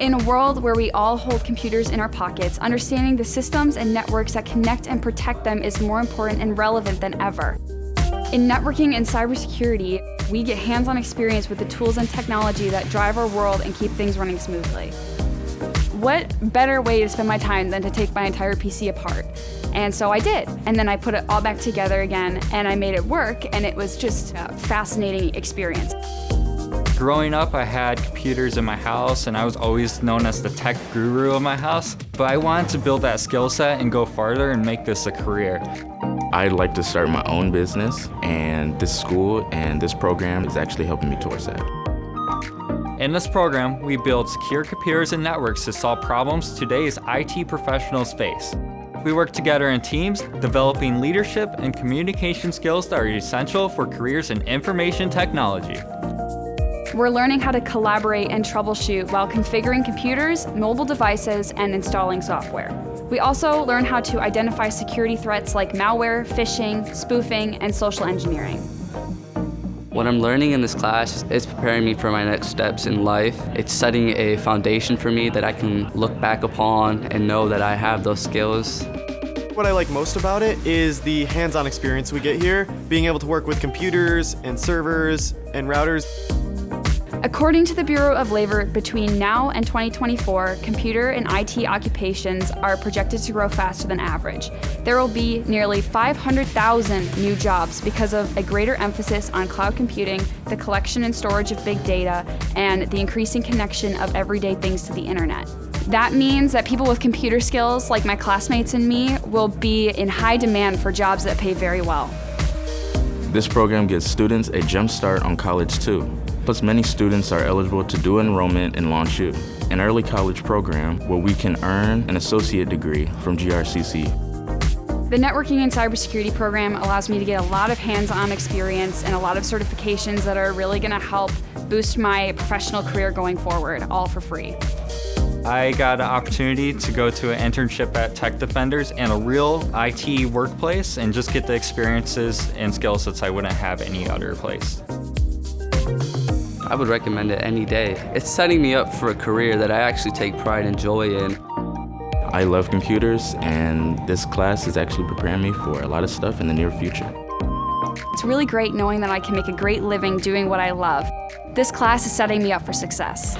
In a world where we all hold computers in our pockets, understanding the systems and networks that connect and protect them is more important and relevant than ever. In networking and cybersecurity, we get hands-on experience with the tools and technology that drive our world and keep things running smoothly. What better way to spend my time than to take my entire PC apart? And so I did. And then I put it all back together again and I made it work and it was just a fascinating experience. Growing up, I had computers in my house and I was always known as the tech guru of my house. But I wanted to build that skill set and go farther and make this a career. I'd like to start my own business and this school and this program is actually helping me towards that. In this program, we build secure computers and networks to solve problems today's IT professionals face. We work together in teams, developing leadership and communication skills that are essential for careers in information technology. We're learning how to collaborate and troubleshoot while configuring computers, mobile devices, and installing software. We also learn how to identify security threats like malware, phishing, spoofing, and social engineering. What I'm learning in this class is preparing me for my next steps in life. It's setting a foundation for me that I can look back upon and know that I have those skills. What I like most about it is the hands-on experience we get here, being able to work with computers and servers and routers. According to the Bureau of Labor, between now and 2024, computer and IT occupations are projected to grow faster than average. There will be nearly 500,000 new jobs because of a greater emphasis on cloud computing, the collection and storage of big data, and the increasing connection of everyday things to the internet. That means that people with computer skills, like my classmates and me, will be in high demand for jobs that pay very well. This program gives students a jump start on college too. Plus, many students are eligible to do enrollment in LaunchU, an early college program where we can earn an associate degree from GRCC. The networking and cybersecurity program allows me to get a lot of hands-on experience and a lot of certifications that are really going to help boost my professional career going forward, all for free. I got an opportunity to go to an internship at Tech Defenders and a real IT workplace and just get the experiences and skill sets I wouldn't have any other place. I would recommend it any day. It's setting me up for a career that I actually take pride and joy in. I love computers and this class is actually preparing me for a lot of stuff in the near future. It's really great knowing that I can make a great living doing what I love. This class is setting me up for success.